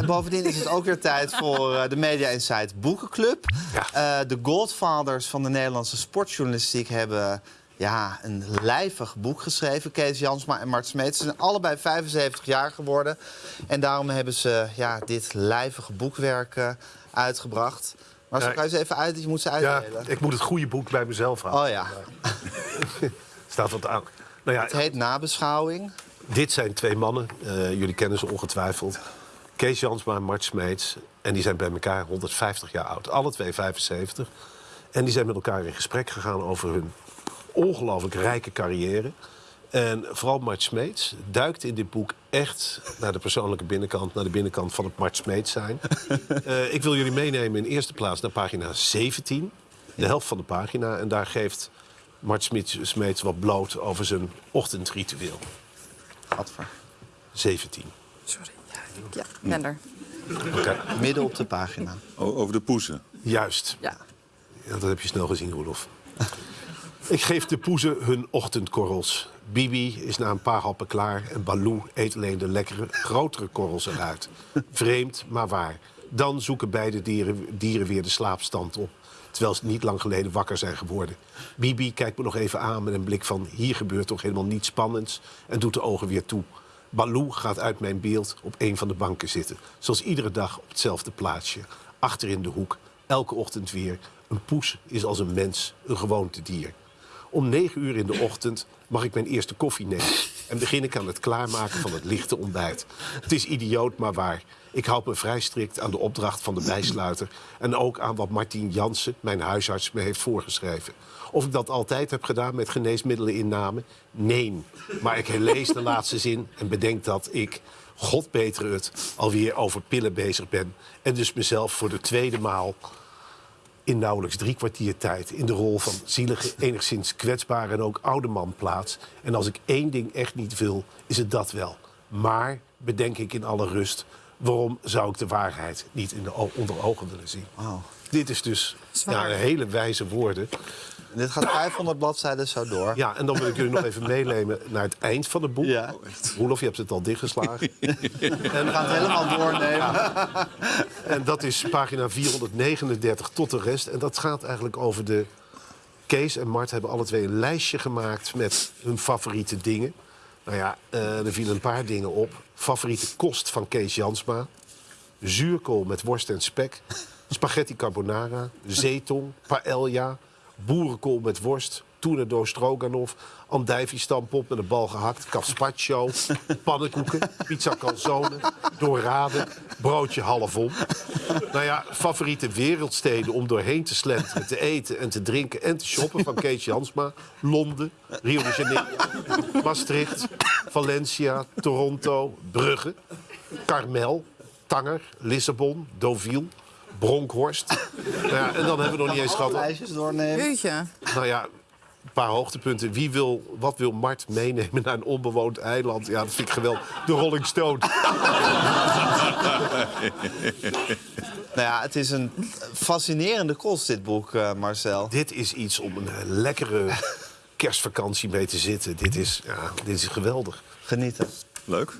En bovendien is het ook weer tijd voor eh, de Media Insight Boekenclub. Ja. Eh, de Godfathers van de Nederlandse sportjournalistiek hebben ja, een lijvig boek geschreven. Kees Jansma en Mart Smeets. Ze zijn allebei 75 jaar geworden. En daarom hebben ze ja, dit lijvige boekwerk eh, uitgebracht. Maar zo Ja, kan je ze even uit, je moet ze Ja, uitdelen. ik moet het goede boek bij mezelf houden. Oh ja, Staat wat aan. Nou ja, het heet Nabeschouwing. dit zijn twee mannen. jullie kennen ze ongetwijfeld. Kees Jansma en Mart Smeets. En die zijn bij elkaar 150 jaar oud. Alle twee 75. En die zijn met elkaar in gesprek gegaan over hun ongelooflijk rijke carrière. En vooral Mart Smeets duikt in dit boek echt naar de persoonlijke binnenkant... naar de binnenkant van het Mart Smeets zijn. Eh, ik wil jullie meenemen in eerste plaats naar pagina 17. De helft van de pagina. En daar geeft Mart Smeets, wat bloot over zijn ochtendritueel. Gadver. 17. Sorry. Ja, ben er. Oké, Midden op de pagina. O- over de poezen. juist. Ja. Ja, dat heb je snel gezien, Roelof. Ik geef de poezen hun ochtendkorrels. Bibi is na een paar happen klaar en Baloo eet alleen de lekkere, grotere korrels eruit. Vreemd, maar waar. Dan zoeken beide dieren, dieren weer de slaapstand op. Terwijl ze niet lang geleden wakker zijn geworden. Bibi kijkt me nog even aan met een blik van... hier gebeurt toch helemaal niets spannends... en doet de ogen weer toe. Baloo gaat uit mijn beeld op een van de banken zitten. Zoals iedere dag op hetzelfde plaatsje. Achter in de hoek, elke ochtend weer. Een poes is als een mens, een gewoontedier. Om negen uur in de ochtend mag ik mijn eerste koffie nemen... en begin ik aan het klaarmaken van het lichte ontbijt. Het is idioot, maar waar. Ik houd me vrij strikt aan de opdracht van de bijsluiter... en ook aan wat Martien Jansen, mijn huisarts, me heeft voorgeschreven. Of ik dat altijd heb gedaan met geneesmiddelen Nee. Maar ik herlees de laatste zin en bedenk dat ik... God betere het, alweer over pillen bezig ben... en dus mezelf voor de tweede maal in nauwelijks drie kwartier tijd in de rol van zielige, enigszins kwetsbare en ook oude man plaats. En als ik één ding echt niet wil, is het dat wel. Maar, bedenk ik in alle rust, waarom zou ik de waarheid niet in de onder ogen willen zien? Dit is dus ja, hele wijze woorden. Dit gaat 500 bladzijden zo door. Ja, en dan wil ik jullie nog even meenemen naar het eind van het boek. Ja. Roelof, je hebt het al dichtgeslagen. We gaan het helemaal doornemen. En dat is pagina 439 tot de rest. En dat gaat eigenlijk over de... Kees en Mart hebben alle twee een lijstje gemaakt met hun favoriete dingen. Nou ja, eh, er vielen een paar dingen op. Favoriete kost van Kees Jansma. Zuurkool met worst en spek. Spaghetti carbonara. Zeetong. Paella. Boerenkool met worst. Tournedo stroganoff. Andijvie-stampot met een bal gehakt. Carpaccio. Pannenkoeken. Pizza calzone. Dorade. Broodje halfom. Nou ja, favoriete wereldsteden om doorheen te slenteren, te eten en te drinken en te shoppen van Kees Jansma. Londen, Rio de Janeiro, Maastricht, Valencia, Toronto, Brugge, Carmel, Tanger, Lissabon, Deauville, Bronkhorst. Nou ja, en dan hebben we nog niet eens gehad. Lijstjes doornemen. Jeetje. Nou ja, een paar hoogtepunten. Wie wil, wat wil Mart meenemen naar een onbewoond eiland? Ja, dat vind ik geweldig. De Rolling Stone. Nou ja, het is een fascinerende kost, dit boek, eh, Marcel. Dit is iets om een lekkere kerstvakantie mee te zitten. Dit is, ja, dit is geweldig. Genieten. Leuk.